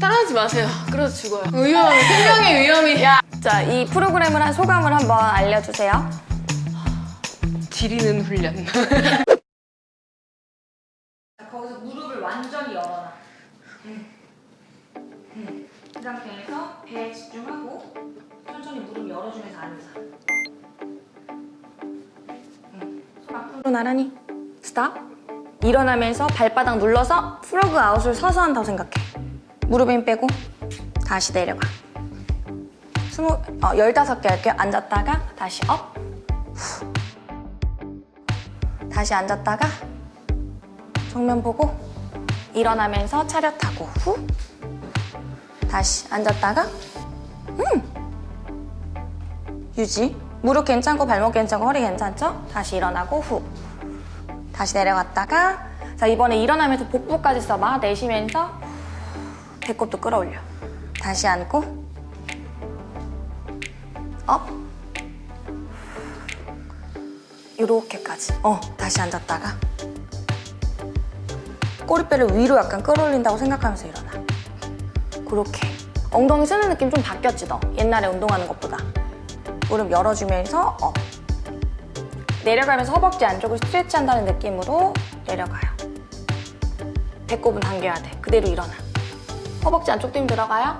따라하지 마세요. 그래서 죽어요. 위험해. 생명의 위험이. 야, 자, 이 프로그램을 한 소감을 한번 알려주세요. 지리는 훈련. 거기서 무릎을 완전히 열어놔. 그 상태에서 배에 집중하고 천천히 무릎 열어주면서 앉아. 손 앞으로 나란히. 스탑. 일어나면서 발바닥 눌러서 frog out을 서서 한다고 생각해. 무릎에 힘 빼고 다시 내려가. 스무, 어, 열다섯 개 할게요. 앉았다가 다시 up. 후. 다시 앉았다가 정면 보고 일어나면서 차렷하고 후 다시 앉았다가 음 유지 무릎 괜찮고 발목 괜찮고 허리 괜찮죠? 다시 일어나고 후 다시 내려갔다가 자 이번에 일어나면서 복부까지 써봐 내쉬면서 배꼽도 끌어올려 다시 앉고 up 이렇게까지 어 다시 앉았다가 꼬리뼈를 위로 약간 끌어올린다고 생각하면서 일어나. 그렇게. 엉덩이 쓰는 느낌 좀 바뀌었지 너. 옛날에 운동하는 것보다. 무릎 열어주면서 up. 내려가면서 허벅지 안쪽을 stretch 한다는 느낌으로 내려가요. 배꼽은 당겨야 돼. 그대로 일어나. 허벅지 안쪽도 힘 들어가요.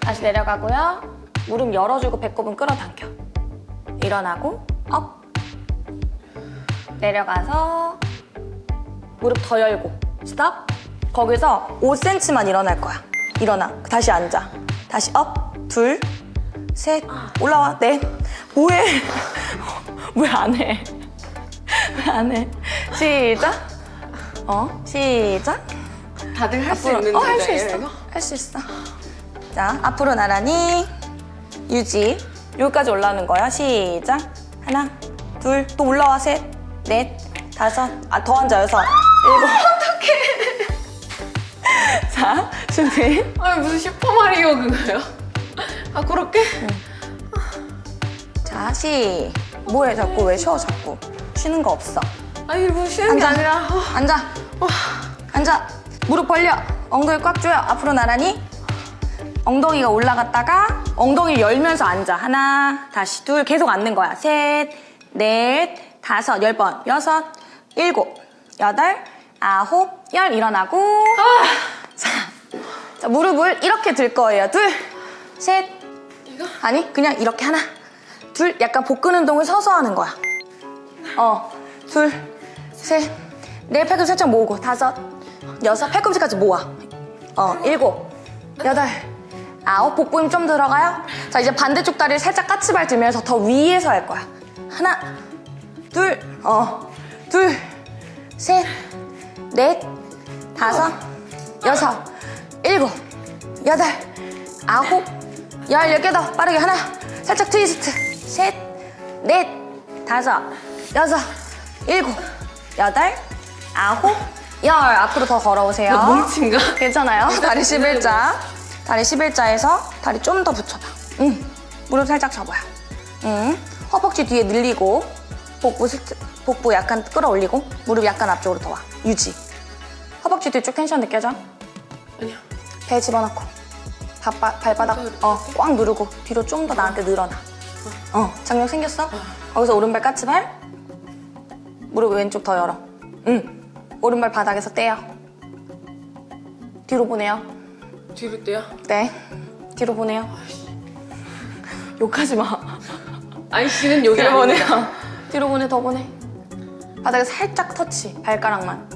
다시 내려가고요. 무릎 열어주고 배꼽은 끌어당겨. 일어나고 up. 내려가서 무릎 더 열고 stop 거기서 5cm만 일어날 거야. 일어나. 다시 앉아. 다시 up. 둘. 셋. 올라와. 넷 뭐해? 왜 안 해? 왜 안 해? 시작. 어? 시작 다들 할 수 있는 어 할수 자세예요, 있어? 할 수 있어. 자 앞으로 나란히 유지. 여기까지 올라오는 거야. 시작. 하나 둘 또 올라와. 셋 넷 다섯. 아 더 앉아 여섯. 일곱. 어떡해. 자 준비. 아니 무슨 슈퍼마리오 그거요? 아 그렇게? 자 시. 뭐해 자꾸? 왜 쉬어 자꾸? 쉬는 거 없어. 아니 뭐 쉬는 게 앉아. 아니라. 어, 앉아. 앉아 무릎 벌려. 엉덩이 꽉 조여. 앞으로 나란히. 엉덩이가 올라갔다가 엉덩이 열면서 앉아. 하나 다시 둘. 계속 앉는 거야. 셋 넷 다섯 열 번. 여섯 일곱 여덟 아홉 열. 일어나고. 자, 자 무릎을 이렇게 들 거예요. 둘셋? 아니 그냥 이렇게 하나. 둘 약간 복근 운동을 서서 하는 거야. 어둘셋넷 팔꿈치 살짝 모으고. 다섯 여섯 팔꿈치까지 모아. 어 일곱 여덟 아홉 복부 힘 좀 들어가요. 자 이제 반대쪽 다리를 살짝 까치발 들면서 더 위에서 할 거야. 하나 어, 둘어 둘 셋 넷 다섯 여섯 일곱 여덟 아홉 열, 열 개 더 빠르게 하나 살짝 트위스트. 셋, 넷, 다섯, 여섯, 일곱, 여덟, 아홉, 열 앞으로 더 걸어오세요. 나 뭉친가? 괜찮아요? 다리 11자. 다리 11자에서 다리 좀 더 붙여봐. 응. 무릎 살짝 접어요. 응. 허벅지 뒤에 늘리고 복부, 스트, 복부 약간 끌어올리고 무릎 약간 앞쪽으로 더 와. 유지. 허벅지 뒤 쪽 텐션 느껴져? 아니요. 배 집어넣고. 발바, 발바닥 어, 꽉 누르고 뒤로 좀 더 나한테 늘어나 어. 장력 생겼어? 거기서 오른발 까치발? 무릎 왼쪽 더 열어. 응 오른발 바닥에서 떼요. 뒤로 보내요. 뒤로 떼요? 네. 뒤로 보내요. 욕하지 마. 아니 씨는 여기 뒤로. 보내요. 뒤로 보내 더 보내. 바닥에 살짝 터치 발가락만.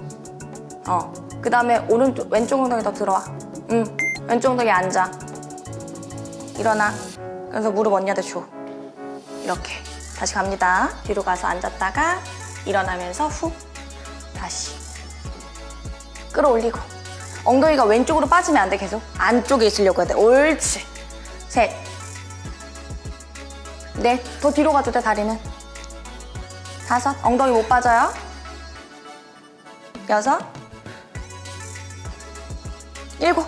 어그 다음에 오른쪽 왼쪽 엉덩이 더 들어와. 응. 왼쪽 엉덩이 앉아. 일어나. 그래서 무릎 언니한테 줘. 이렇게. 다시 갑니다. 뒤로 가서 앉았다가 일어나면서 후. 다시 끌어올리고. 엉덩이가 왼쪽으로 빠지면 안 돼 계속. 안쪽에 있으려고 해야 돼. 옳지. 셋넷더 뒤로 가도 돼 다리는. 다섯. 엉덩이 못 빠져요. 여섯. 일곱.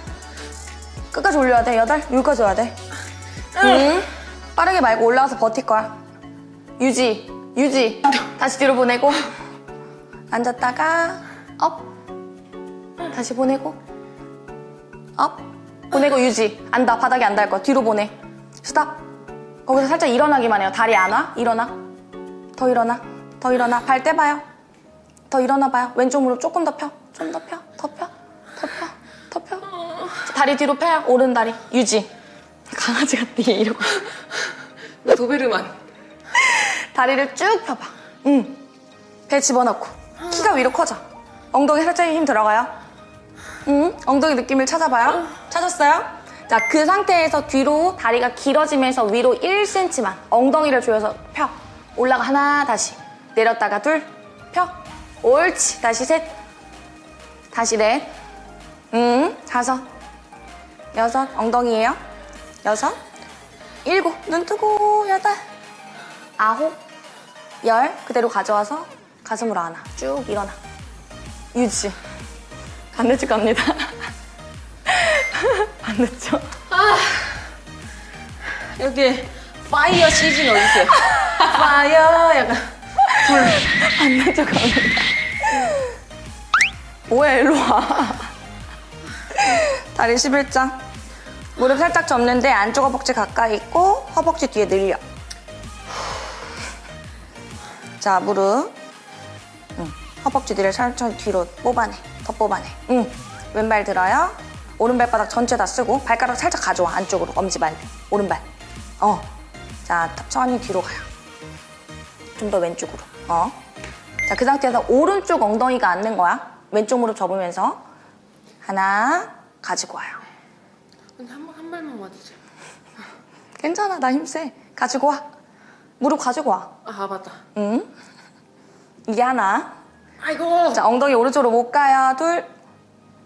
끝까지 올려야 돼. 여덟. 여기까지 와야 돼. 응. 빠르게 말고 올라와서 버틸 거야. 유지. 유지. 다시 뒤로 보내고. 앉았다가 up 다시 보내고 up 보내고 유지. 안다. 바닥에 안 닿을 거야. 뒤로 보내. stop. 거기서 살짝 일어나기만 해요. 다리 안 와? 일어나. 더 일어나. 더 일어나. 발 떼봐요. 더 일어나 봐요. 왼쪽 무릎 조금 더 펴. 좀 더 펴. 더 펴. 더 펴. 더 펴. 다리 뒤로 펴요. 오른 다리. 유지. 강아지가 뒤에 이러고. 나 도베르만. 다리를 쭉 펴봐. 응. 배 집어넣고. 키가 위로 커져. 엉덩이 살짝 힘 들어가요. 응. 엉덩이 느낌을 찾아봐요. 찾았어요? 자, 그 상태에서 뒤로 다리가 길어지면서 위로 1cm만 엉덩이를 조여서 펴. 올라가 하나, 다시. 내렸다가 둘, 펴. 옳지. 다시 셋. 다시 넷. 응. 다섯. 여섯. 엉덩이에요. 여섯. 일곱. 눈 뜨고. 여덟. 아홉, 열 그대로 가져와서 가슴으로 안아 쭉 일어나 유지 안 늦을 겁니다. 안 늦죠? 여기 파이어 시즌 어디세요? 파이어 약간 안 늦을 겁니다. 뭐야 일로 와. 다리 11장 무릎 살짝 접는데 안쪽 허벅지 가까이 있고 허벅지 뒤에 늘려. 자 무릎. 응. 허벅지 뒤를 천천히 뒤로 뽑아내 더 뽑아내 응. 왼발 들어요. 오른발 바닥 전체 다 쓰고 발가락 살짝 가져와 안쪽으로. 엄지발 오른발. 어 자 천천히 뒤로 가요. 좀 더 왼쪽으로. 어 자 그 상태에서 오른쪽 엉덩이가 앉는 거야. 왼쪽 무릎 접으면서 하나 가지고 와요. 한, 번- 한 발만 와주세요. 괜찮아 나 힘세. 가지고 와. 무릎 가지고 와. 아 맞다. 응? 이게 하나. 아이고. 자, 엉덩이 오른쪽으로 못 가요. 둘.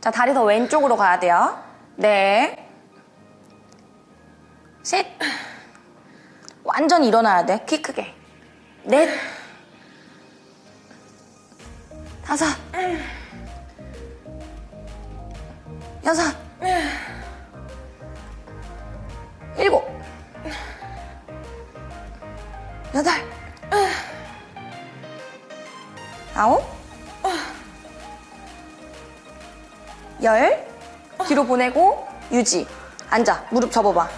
자, 다리 더 왼쪽으로 가야 돼요. 넷. 셋. 완전 일어나야 돼. 키 크게. 넷. 다섯. 여섯. 일곱. 여덟. 아홉, 열, 뒤로 보내고 유지. 앉아, 무릎 접어봐.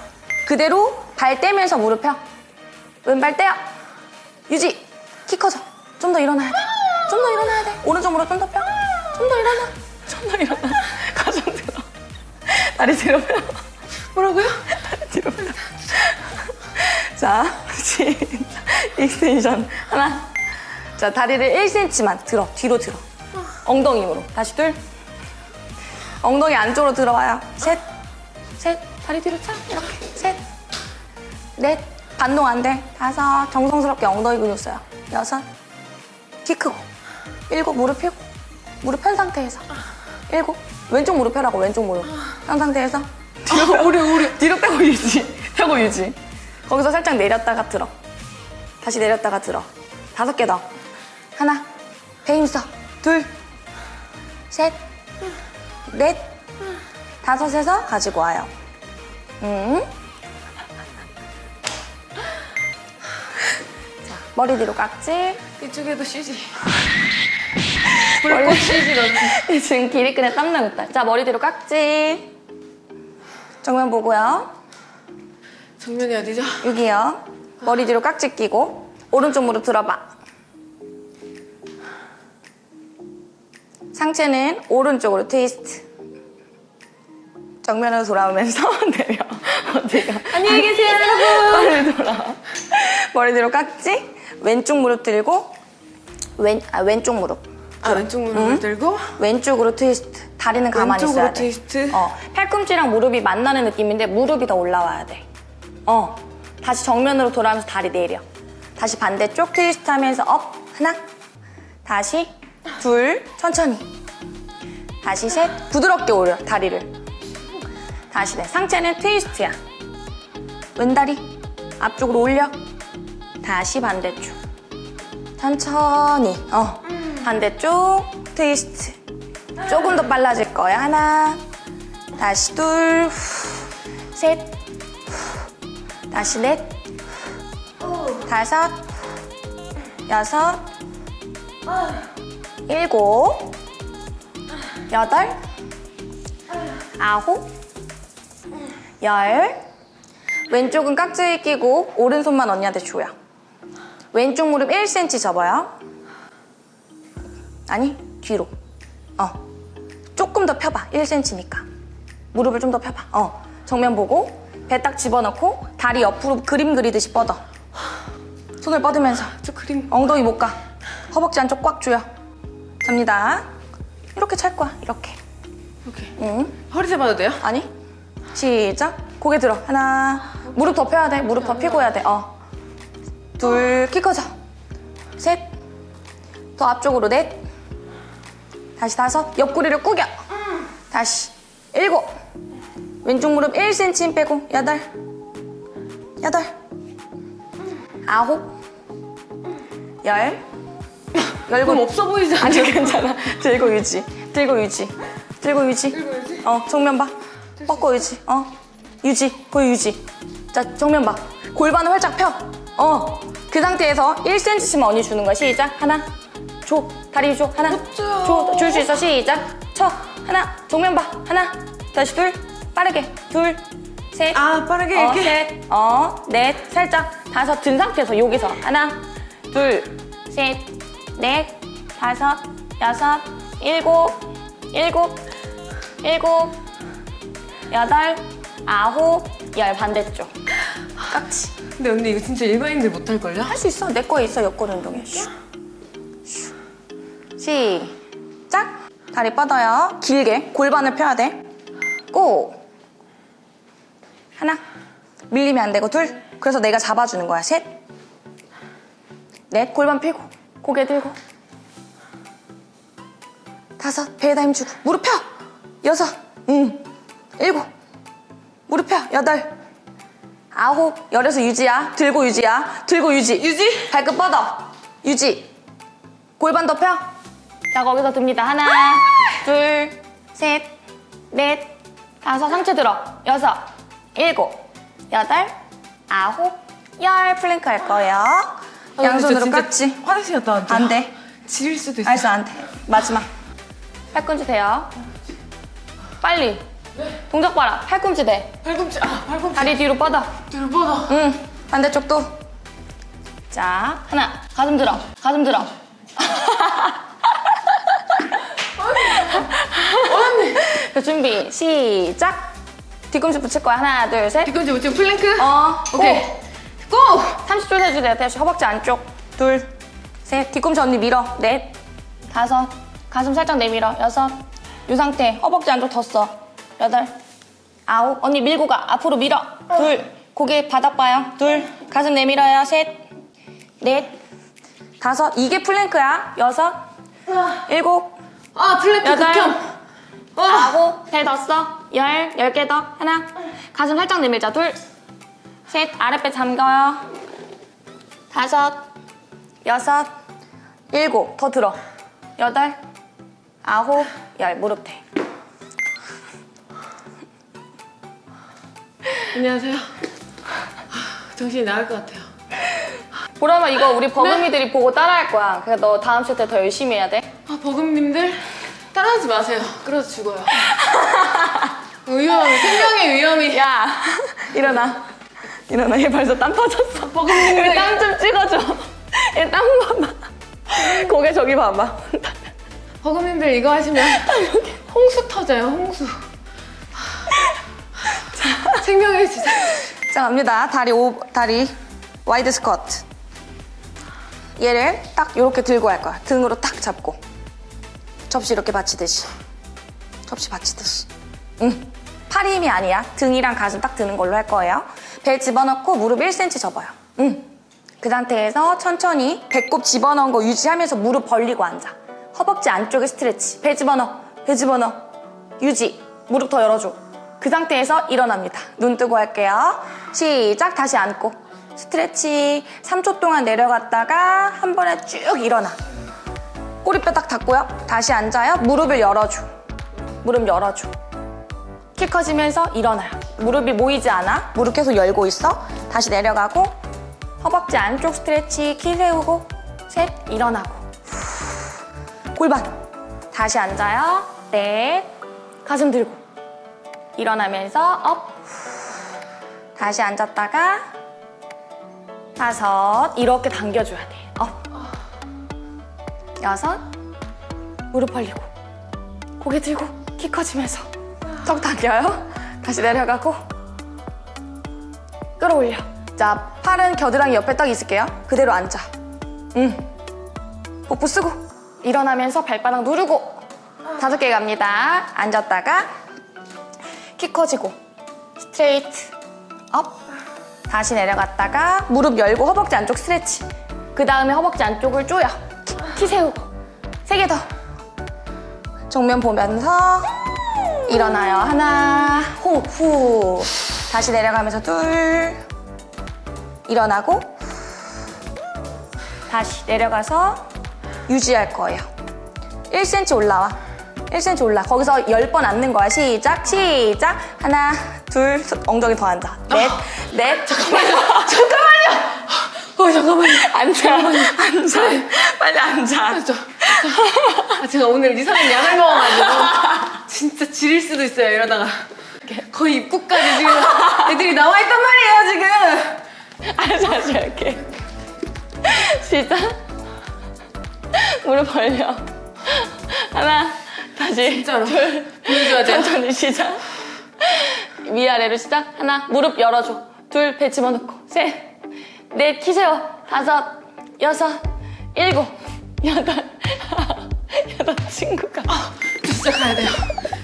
그대로 발 떼면서 무릎 펴. 왼발 떼요. 유지. 키 커져. 좀 더 일어나야 돼. 좀 더 일어나야 돼. 오른쪽 무릎 좀더 펴. 좀 더 일어나. 좀 더 일어나. 가슴 들어. 다리 뒤로 펴. 뭐라고요? 뒤로 펴. 자, 시작. extension. 하나. 자, 다리를 1cm만 들어. 뒤로 들어. 엉덩이 힘으로. 다시 둘. 엉덩이 안쪽으로 들어와요. 셋. 셋. 다리 뒤로 차. 이렇게. 셋. 넷. 반동 안 돼. 다섯. 정성스럽게 엉덩이 근육 써요. 여섯. 키 크고. 일곱. 무릎 펴고. 무릎 편 상태에서. 일곱. 왼쪽 무릎 펴라고, 왼쪽 무릎. 편 상태에서. 뒤로 빼고, 우리, 우리. 뒤로 빼고 유지. 펴고 유지. 거기서 살짝 내렸다가 들어. 다시 내렸다가 들어. 다섯 개 더. 하나. 배 힘써. 둘. 셋. 넷. 다섯에서 가지고 와요. 음. 자, 머리 뒤로 깍지. 이쪽에도 CG. 불꽃 CG 넣는. 지금 길이끈에 땀 나고 있다. 자, 머리 뒤로 깍지. 정면 보고요. 정면이 어디죠? 여기요. 머리 뒤로 깍지 끼고 오른쪽 무릎 들어봐. 상체는 오른쪽으로 트위스트. 정면으로 돌아오면서 내려. 어디가? 안녕히 계세요, 여러분. 머리 돌아. 머리 뒤로 깍지. 왼쪽 무릎 들고 왼, 아, 왼쪽 무릎. 아 왼쪽 무릎을 들고 왼쪽으로 트위스트. 다리는 가만히 왼쪽으로 있어야 돼. 트위스트. 어, 팔꿈치랑 무릎이 만나는 느낌인데 무릎이 더 올라와야 돼. 어, 다시 정면으로 돌아오면서 다리 내려. 다시 반대쪽 트위스트 하면서 up, 하나. 다시 둘, 천천히. 다시 셋, 부드럽게 올려, 다리를. 다시 넷, 상체는 트위스트야. 왼다리 앞쪽으로 올려. 다시 반대쪽. 천천히. 어, 반대쪽 트위스트. 조금 더 빨라질 거야. 하나, 다시 둘, 후, 셋, 후, 다시 넷, 후, 다섯, 여섯, 일곱, 여덟, 아홉, 열. 왼쪽은 깍지 끼고 오른손만 언니한테 줘요. 왼쪽 무릎 1cm 접어요. 아니, 뒤로. 어. 조금 더 펴봐. 1cm니까. 무릎을 좀 더 펴봐. 어. 정면 보고 배 딱 집어넣고 다리 옆으로 그림 그리듯이 뻗어. 손을 뻗으면서 저 그림 엉덩이 못 가. 허벅지 안쪽 꽉 조여. 잡니다. 이렇게 찰 거야. 이렇게. 이렇게 응. 허리 잡아도 돼요? 아니. 시작. 고개 들어. 하나. 무릎 더 펴야 돼. 무릎 더 펴고 해야 돼. 어. 둘. 키 커져. 셋. 더 앞쪽으로 넷. 다시 다섯. 옆구리를 꾸겨. 다시. 일곱. 왼쪽 무릎 1cm 힘 빼고. 여덟. 여덟. 아홉. 열. 열고 그럼 없어 보이지 않아? 아니 괜찮아. 들고 유지. 들고 유지. 들고 유지. 들고 유지? 어 정면 봐. 뻗고 유지. 어 유지. 거기 유지. 자 정면 봐. 골반을 활짝 펴. 어. 그 상태에서 1cm씩만 언니 주는 거야. 시작. 하나. 줘. 다리 줘. 하나. 줘요. 줘. 줄 수 있어. 시작. 쳐. 하나. 정면 봐. 하나. 다시 둘. 빠르게. 둘. 셋. 아 빠르게 어, 이렇게 셋, 어, 넷, 살짝 다섯 든 상태에서 여기서 하나, 둘, 셋, 넷, 다섯, 여섯, 일곱, 일곱, 일곱, 여덟, 아홉, 열 반대쪽. 깍지. 근데 언니 이거 진짜 일반인들 못할걸요? 할 수 있어. 내 거에 있어. 옆구리 운동에. 슉. 슉. 시작. 다리 뻗어요. 길게. 골반을 펴야 돼. 고. 하나. 밀리면 안 되고 둘. 그래서 내가 잡아주는 거야. 셋. 넷. 골반 펴고. 고개 들고. 다섯. 배에다 힘 주고. 무릎 펴. 여섯. 응. 일곱. 무릎 펴. 여덟. 아홉. 열에서 유지야. 들고 유지야. 들고 유지. 유지? 발끝 뻗어. 유지. 골반 더 펴. 자, 거기서 듭니다. 하나, 둘, 셋, 넷, 다섯. 상체 들어. 여섯, 일곱, 여덟, 아홉, 열. 플랭크 할 거예요. 아, 양손으로 깍지. 화장실 갔다 왔죠? 안 돼. 지릴 수도 있어 알았어, 안 돼. 마지막. 팔꿈치 대요. 빨리. 동작 봐라. 팔꿈치 대. 팔꿈치 아 팔꿈치 다리 뒤로 뻗어. 뒤로 뻗어 응. 반대쪽도. 자, 하나. 가슴 들어. 가슴 들어. 언니 자, 준비. 시작. 뒤꿈치 붙일 거야. 하나, 둘, 셋. 뒤꿈치 붙이고 플랭크 어, 오케이 go! 30초 해주세요. 다시 허벅지 안쪽. 둘, 셋. 뒤꿈치 언니 밀어. 넷, 다섯. 가슴 살짝 내밀어. 여섯. 이 상태. 허벅지 안쪽 더 써. 여덟, 아홉. 언니 밀고 가. 앞으로 밀어. 둘. 고개 바닥 봐요. 둘. 가슴 내밀어요. 셋, 넷, 다섯. 이게 플랭크야. 여섯, 일곱, 아 플랭크 여덟. 극혐 와 아홉, 배 더 써. 열, 열 개 더. 하나. 가슴 살짝 내밀자. 둘, 셋. 아랫배 잠가요. 다섯, 여섯, 일곱. 더 들어. 여덟, 아홉, 열. 무릎 대. 안녕하세요 하, 정신이 나갈 것 같아요 보라마 이거 우리 버금이들이 보고 따라할 거야. 그러니까 너 다음 세트 더 열심히 해야 돼. 아 버금님들 따라하지 마세요 그래서 죽어요 위험해 생명의 위험이 야, 일어나. 일어나. 얘 벌써 땀 터졌어. 버금님들 땀좀 찍어줘. 얘 땀 봐봐. 고개 저기 봐봐. 버금님들 이거 하시면 홍수 터져요 홍수 생명의 지상 자 갑니다. 다리 오 다리. wide squat. 얘를 딱 이렇게 들고 할 거야. 등으로 딱 잡고. 접시 이렇게 받치듯이. 접시 받치듯이. 응. 팔 힘이 아니야. 등이랑 가슴 딱 드는 걸로 할 거예요. 배 집어넣고 무릎 1cm 접어요. 응 그 상태에서 천천히 배꼽 집어넣은 거 유지하면서 무릎 벌리고 앉아. 허벅지 안쪽에 스트레치. 배 집어넣어. 배 집어넣어. 유지. 무릎 더 열어줘 그 상태에서 일어납니다. 눈 뜨고 할게요. 시작. 다시 앉고. 스트레치. 3초 동안 내려갔다가 한 번에 쭉 일어나. 꼬리뼈 딱 닫고요. 다시 앉아요. 무릎을 열어줘. 무릎 열어줘. 키 커지면서 일어나요. 무릎이 모이지 않아. 무릎 계속 열고 있어. 다시 내려가고 허벅지 안쪽 stretch 키 세우고 셋 일어나고. 골반. 다시 앉아요. 넷 가슴 들고 일어나면서 up 다시 앉았다가 다섯 이렇게 당겨줘야 돼. up. 여섯 무릎 벌리고 고개 들고 키 커지면서 턱 당겨요. 다시 내려가고 끌어올려. 자 팔은 겨드랑이 옆에 딱 있을게요. 그대로 앉아. 응. 복부 쓰고 일어나면서 발바닥 누르고 다섯 개 갑니다. 앉았다가 키 커지고 straight up. 다시 내려갔다가 무릎 열고 허벅지 안쪽 stretch. 그 다음에 허벅지 안쪽을 키, 키 세우고. 세 개 더. 정면 보면서 일어나요. 하나 호흡 후. 다시 내려가면서 둘. 일어나고 다시 내려가서 유지할 거예요. 1cm 올라와 1cm 올라. 거기서 10번 앉는 거야. 시작 시작. 하나 둘 엉덩이 더 앉아. 넷넷. 잠깐만요. 잠깐만요. 어 잠깐만요. 앉아 앉아. 빨리 앉아. 저, 아, 제가 오늘 이상한 약을 먹어가지고 진짜 지릴 수도 있어요 이러다가. 거의 입구까지 지금 애들이 나와 있단 말이에요 지금. 앉아 앉아 이렇게. 시작. 무릎 벌려. 하나 다시 진짜로. 둘 보여줘야 돼요. 천천히 시작. 위아래로 시작. 하나 무릎 열어줘. 둘 배 집어넣고. 셋 넷 키 세워. 다섯 여섯 일곱 여덟. 여덟 친구가. 저 진짜 가야 돼요.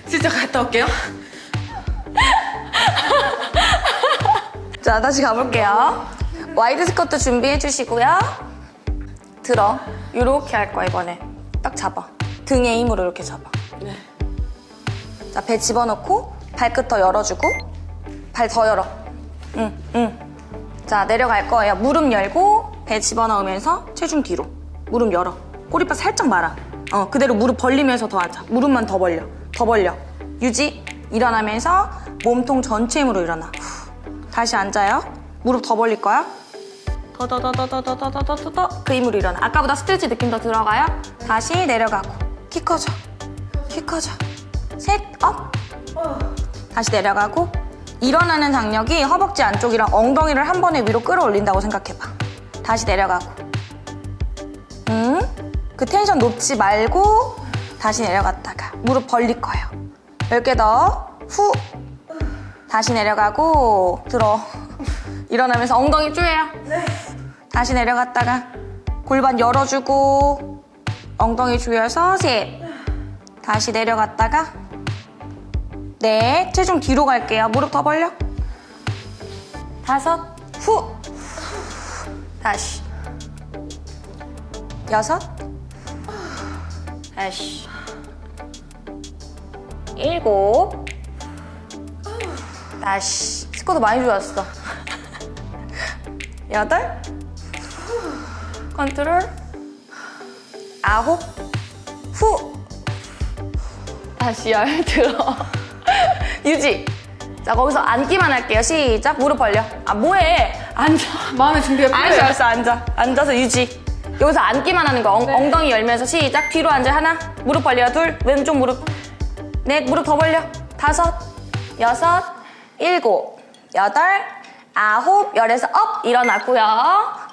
진짜 갔다 올게요. 자 다시 가볼게요. wide squat 준비해 주시고요. 들어. 이렇게 할 거야 이번에. 딱 잡아. 등에 힘으로 이렇게 잡아 네. 자 배 집어넣고 발끝 더 열어주고 발 더 열어 응 응 자 내려갈 거예요 무릎 열고 배 집어넣으면서 체중 뒤로 무릎 열어 꼬리뼈 살짝 말아 어 그대로 무릎 벌리면서 더 앉아 무릎만 더 벌려 더 벌려 유지 일어나면서 몸통 전체 힘으로 일어나 후. 다시 앉아요 무릎 더 벌릴 거야 더더더더더더더더더더 그 힘으로 일어나 아까보다 스트레치 느낌 더 들어가요 다시 내려가고 키 커져 키 커져. 셋 up. 다시 내려가고 일어나는 장력이 허벅지 안쪽이랑 엉덩이를 한 번에 위로 끌어올린다고 생각해봐. 다시 내려가고. 음? 그 텐션 높지 말고 다시 내려갔다가 무릎 벌릴 거예요. 10개 더 후. 다시 내려가고 들어. 일어나면서 엉덩이 쪼여요. 다시 내려갔다가 골반 열어주고 엉덩이 조여서 셋 다시 내려갔다가 네 체중 뒤로 갈게요. 무릎 더 벌려. 다섯 후. 다시. 여섯. 다시. 일곱. 다시. 스쿼트 많이 좋았어. 여덟. 컨트롤. 아홉. 후 다시 열 들어. 유지. 자 거기서 앉기만 할게요. 시작. 무릎 벌려. 아 뭐해? 앉아. 마음의 준비가 알았어 필요해요. 알았어 앉아. 앉아서 유지. 여기서 앉기만 하는 거. 엉, 네. 엉덩이 열면서 시작. 뒤로 앉아 하나. 무릎 벌려. 둘. 왼쪽 무릎. 넷. 무릎 더 벌려. 다섯. 여섯. 일곱. 여덟. 아홉. 열에서 up. 일어났고요.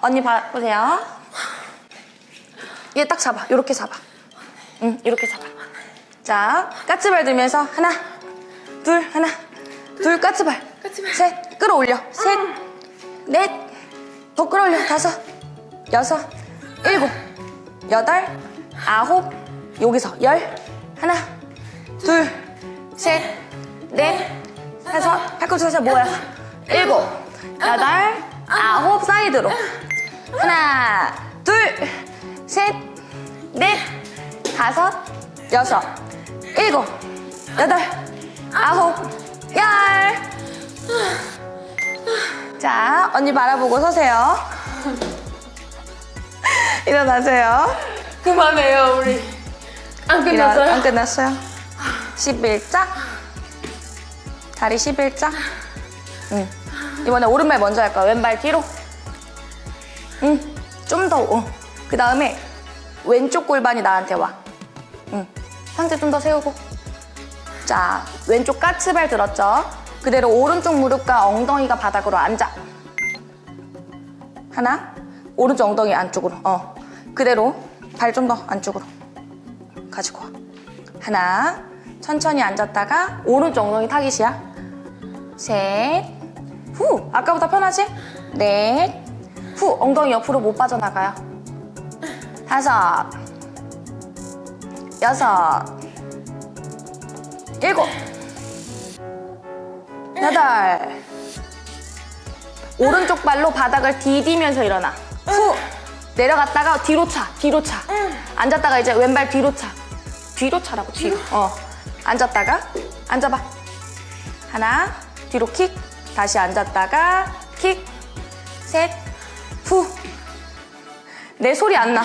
언니 봐, 보세요. 얘 딱 잡아. 요렇게 잡아. 응 이렇게 잡아 자 까치발 들면서 하나 둘 하나 둘 까치발. 까치발. 셋 끌어올려. 셋넷 더 끌어올려. 다섯 여섯 일곱 여덟 아홉 여기서 열 하나 둘 셋 넷 다섯. 팔꿈치 살짝 모여 일곱 여덟 아홉 사이드로. 하나 둘 셋 넷 다섯 여섯 일곱 여덟 아홉 열 자, 언니 바라보고 서세요. 일어나세요. 그만해요 우리. 안 끝났어요? 안 끝났어요. 11자. 다리 11자. 응. 이번에 오른발 먼저 할까요? 왼발 뒤로. 응. 좀 더. 어. 그 다음에 왼쪽 골반이 나한테 와. 응. 상체 좀 더 세우고. 자, 왼쪽 까치발 들었죠? 그대로 오른쪽 무릎과 엉덩이가 바닥으로 앉아. 하나. 오른쪽 엉덩이 안쪽으로. 어. 그대로 발 좀 더 안쪽으로. 가지고 와. 하나. 천천히 앉았다가 오른쪽 엉덩이 타깃이야. 셋. 후. 아까보다 편하지? 넷. 후. 엉덩이 옆으로 못 빠져나가요. 다섯. 여섯. 일곱. 여덟. 오른쪽 발로 바닥을 디디면서 일어나. 후. 내려갔다가 뒤로 차. 뒤로 차. 앉았다가 이제 왼발 뒤로 차. 뒤로 차라고 뒤로. 어. 앉았다가 앉아봐. 하나. 뒤로 킥. 다시 앉았다가 킥. 셋. 후. 내 소리 안 나.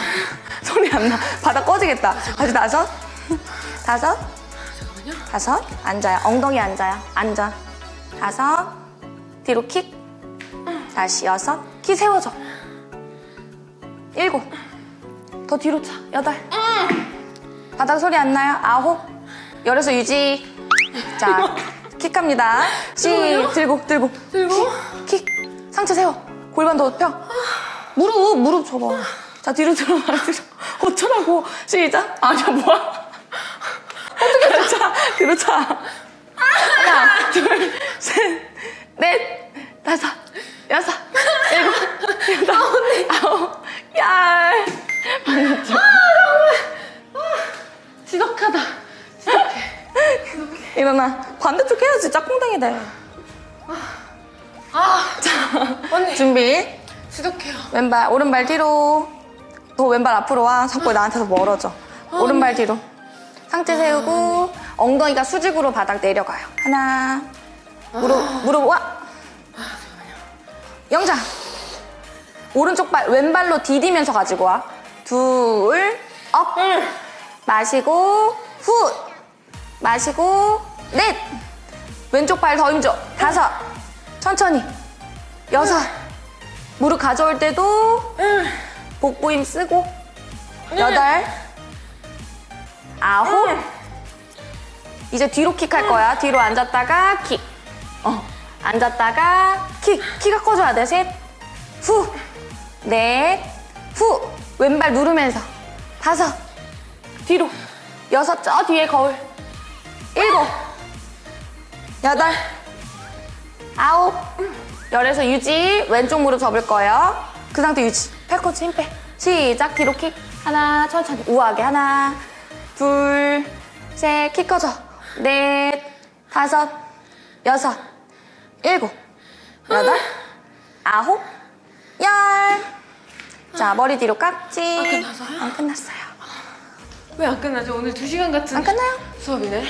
소리 안 나. 바닥 꺼지겠다. 다시 다섯. 다섯. 잠깐만요. 다섯. 앉아요. 엉덩이 앉아요. 앉아. 다섯. 뒤로 킥. 다시 여섯. 키 세워줘. 일곱. 더 뒤로 차. 여덟. 바닥 소리 안 나요? 아홉. 열에서 유지. 자, 킥합니다. 시, 들고, 들고. 들고. 킥. 상체 세워. 골반 더 펴. 무릎, 무릎 접어. 자, 뒤로 들어가. 뒤로. 어쩌라고. 시작. 아니야, 뭐야. 어떻게 차? 뒤로 차. 하나, 둘, 셋, 넷, 다섯, 여섯, 일곱, 여덟, 아홉, 열. 지독하다. 일어나. 반대쪽 해야지. 짝꿍댕이 돼. 아, 언니. 준비. 지독해요. 왼발, 오른발 뒤로. 더 왼발 앞으로 와. 자꾸 나한테서 멀어져. 오른발 뒤로. 상체 세우고, 엉덩이가 수직으로 바닥 내려가요. 하나. 무릎, 무릎 와. 영장. 오른쪽 발, 왼발로 디디면서 가지고 와. 둘, up. 마시고, 후. 마시고, 넷. 왼쪽 발 더 힘줘. 다섯. 천천히. 여섯. 무릎 가져올 때도 복부 힘 쓰고? 여덟? 아홉? 이제 뒤로 킥할 거야. 뒤로 앉았다가 킥. 어. 앉았다가 킥. 키가 커져야 돼셋후넷후. 왼발 누르면서. 다섯. 뒤로. 여섯. 저 뒤에 거울. 일곱. 여덟. 아홉. 열에서 유지. 왼쪽 무릎 접을 거예요. 그 상태 유지 팔꿈치 힘 빼 시작 뒤로 킥 하나 천천히 우아하게 하나 둘셋킥 커져 넷 다섯 여섯 일곱 여덟 아홉 열 자 머리 뒤로 깍지 아, 끝났어요? 안 끝났어요 왜 안 끝나죠? 오늘 2시간 같은 안 끝나요? 수업이네.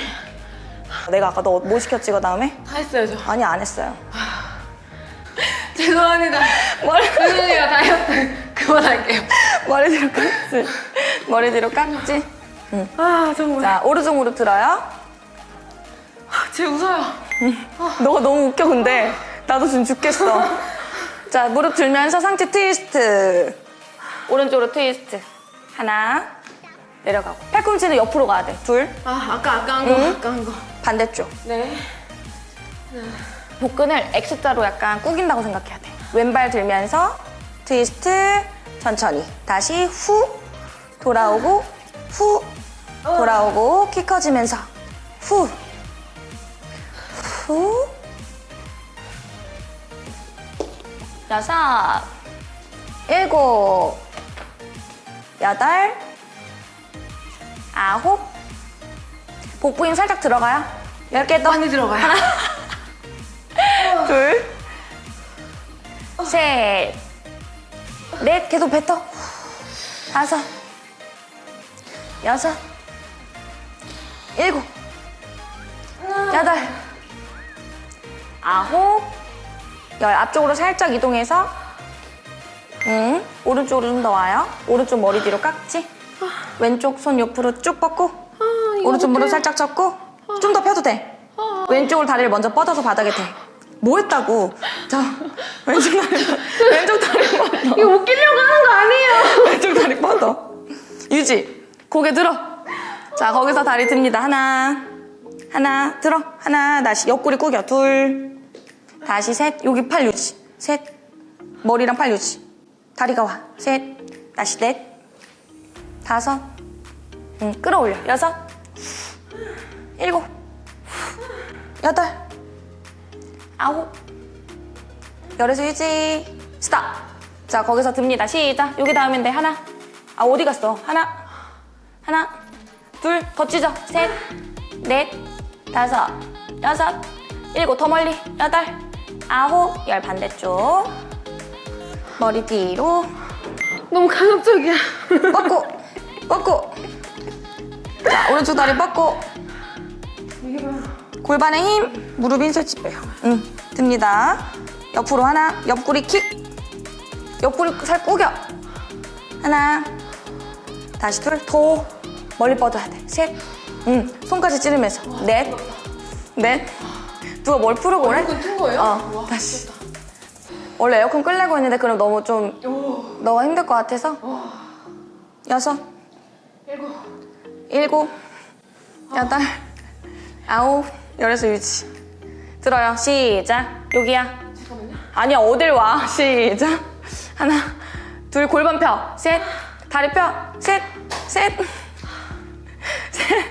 내가 아까 너 뭐 시켰지 그 다음에? 다 했어요, 저. 아니 안 했어요 죄송합니다. 머리 죄송해요, 다이어트. 그만할게요. 머리 뒤로 깍지? 머리 뒤로 깍지? 아, 정말. 자 오른쪽 무릎 들어요? 쟤 웃어요. 너가 너무 웃겨 근데. 나도 지금 죽겠어. 자 무릎 들면서 상체 트위스트. 오른쪽으로 트위스트. 하나. 내려가고. 팔꿈치는 옆으로 가야 돼 둘. 아, 아까, 아까 한 거, 응? 아까 한 거. 반대쪽. 네. 복근을 X자로 약간 구긴다고 생각해야 돼. 왼발 들면서 트위스트 천천히 다시 후 돌아오고 후 돌아오고 키 커지면서 후 후. 여섯, 일곱, 여덟, 아홉. 복부 힘 살짝 들어가요. 열 개 더. 많이 들어가요. 둘, 셋, 넷. 계속 뱉어. 다섯, 여섯, 일곱, 여덟, 아홉, 열. 앞쪽으로 살짝 이동해서 응. 오른쪽으로 좀 더 와요. 오른쪽 머리 뒤로 깍지. 왼쪽 손 옆으로 쭉 뻗고 이거 오른쪽 무릎. 살짝 접고 좀 더 펴도 돼. 왼쪽으로 다리를 먼저 뻗어서 바닥에 대. 뭐 했다고? 자, 왼쪽 다리, 왼쪽 다리 뻗어. 이거 웃기려고 하는 거 아니에요. 왼쪽 다리 뻗어. 유지. 고개 들어. 자, 거기서 다리 듭니다. 하나, 하나 들어 하나 다시 옆구리 구겨 둘 다시 셋 여기 팔 유지 셋 머리랑 팔 유지 다리가 와 셋 다시 넷 다섯 응, 끌어올려 여섯 일곱 여덟 아홉. 열에서 유지 스탑. 자 거기서 듭니다. 시작. 여기 닿으면 돼 하나. 아 어디 갔어? 하나. 하나. 둘 더 찢어. 셋 넷. 다섯. 여섯. 일곱. 더 멀리. 여덟. 아홉. 열 반대쪽. 머리 뒤로. 너무 강압적이야. 뻗고. 뻗고. 자 오른쪽 다리 뻗고 골반에 힘 무릎 인설치 빼요. 응 듭니다. 옆으로 하나 옆구리 킥. 옆구리 살 꾸겨. 하나 다시 둘 더 멀리 뻗어야 돼 셋 응 손까지 찌르면서. 넷넷. 누가 뭘 풀고 그래? 이건 튼 거예요? 어 와, 다시. 원래 에어컨 끌려고 했는데 그럼 너무 좀 오, 너가 힘들 것 같아서? 여섯. 일곱. 일곱, 여덟, 아홉, 열에서 유지. 들어요. 시작. 여기야. 잠깐만요. 아니야, 어딜 와. 시작. 하나, 둘, 골반 펴. 셋, 다리 펴. 셋, 셋, 셋,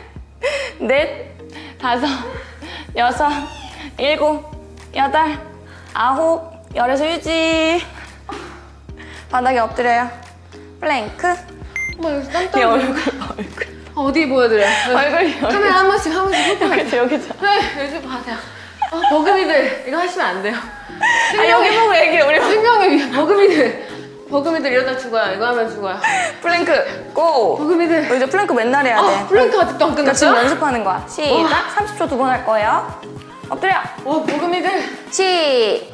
넷, 다섯, 여섯, 일곱, 여덟, 아홉, 열에서 유지. 바닥에 엎드려요. 플랭크. 어머 여기 땀내 떨어. 얼굴, 얼굴. 아, 어디 보여드려? 얼굴이, 얼굴. 카메라 한 번씩 한 번씩 훑고 여기죠, 여기죠. 네, 요즘 봐세요. 아, 버금이들 이거 하시면 안 돼요. 아, 여기 보고 얘기해, 우리. 생명의 위 버금이들 버금이들 이러다 죽어요. 이거 하면 죽어요. 플랭크, go! 버금이들. 너 이제 플랭크 맨날 해야 돼. 아, 플랭크 아직도 안 그러니까 지금? 연습하는 거야. 시작. 30초 두 번 할 거예요. 엎드려. 와 버금이들. 시.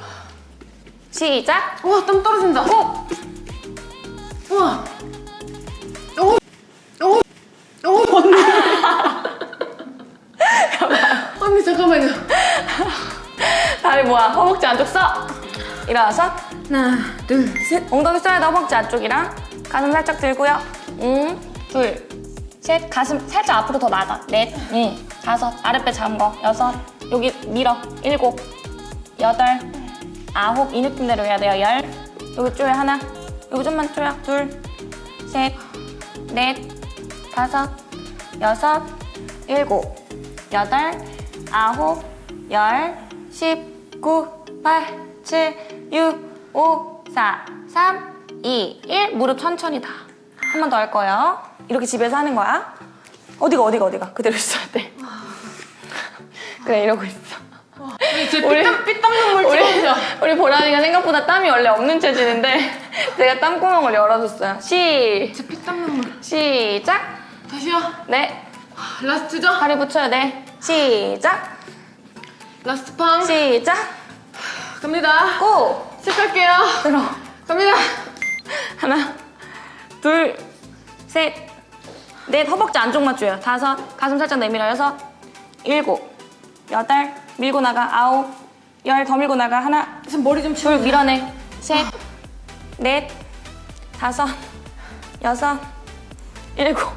시작. 와땀 떨어진다. 고! 우와. 잠깐만요. 다리 모아. 허벅지 안쪽 써. 일어나서. 하나, 둘, 셋. 엉덩이 써야 돼. 허벅지 안쪽이랑. 가슴 살짝 들고요. 응. 둘. 셋. 가슴 살짝 앞으로 더 나가. 넷. 응. 다섯. 아랫배 잠궈. 여섯. 여기 밀어. 일곱. 여덟. 아홉. 이 느낌대로 해야 돼요. 열. 여기 쪼여 하나. 여기 좀만 쪼여. 둘. 셋. 넷. 다섯. 여섯. 일곱. 여덟. 아홉. 열. 십. 구. 팔. 칠. 육. 오. 사. 삼. 이. 일. 무릎 천천히 다. 한 번 더 할 거예요. 이렇게 집에서 하는 거야. 어디가 어디가 어디가 그대로 있어야 돼. 그래 이러고 있어. 우리 피땀 눈물 우리. 우리 보라니가 생각보다 땀이 원래 없는 체질인데 제가 땀구멍을 열어줬어요. 시 제 피땀 눈물. 시작. 다시요. 네. last죠? 다리 붙여야 돼. 시작. last 팡. 시작. 갑니다. 고. 시작할게요. 들어. 갑니다. 하나, 둘, 셋, 넷. 허벅지 안쪽 맞줘요. 다섯. 가슴 살짝 내밀어. 여섯, 일곱, 여덟. 밀고 나가. 아홉, 열. 더 밀고 나가. 하나, 지금 머리 좀 치워. 둘 밀어내 셋, 넷, 다섯, 여섯, 일곱,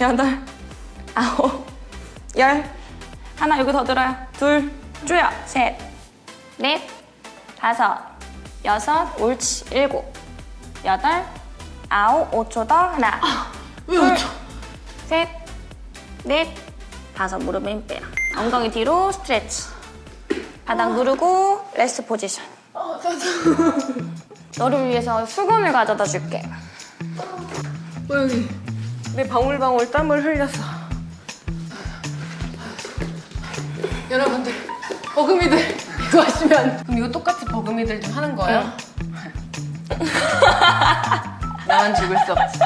여덟, 아홉, 열. 하나 여기 더 들어요. 둘 줄여. 셋, 넷, 다섯, 여섯, 옳지. 일곱, 여덟, 아홉, 5초 더 하나. 왜 어쩌? 셋, 넷, 다섯. 무릎에 힘 빼요. 엉덩이 뒤로 stretch. 바닥 누르고 rest position. 어. 너를 위해서 수건을 가져다 줄게. 어, 여기. 내 방울방울 땀을 흘렸어. 여러분들, 버금이들 이거 하시면 그럼 이거 똑같이 버금이들 좀 하는 거예요? 나만 죽을 수 없지.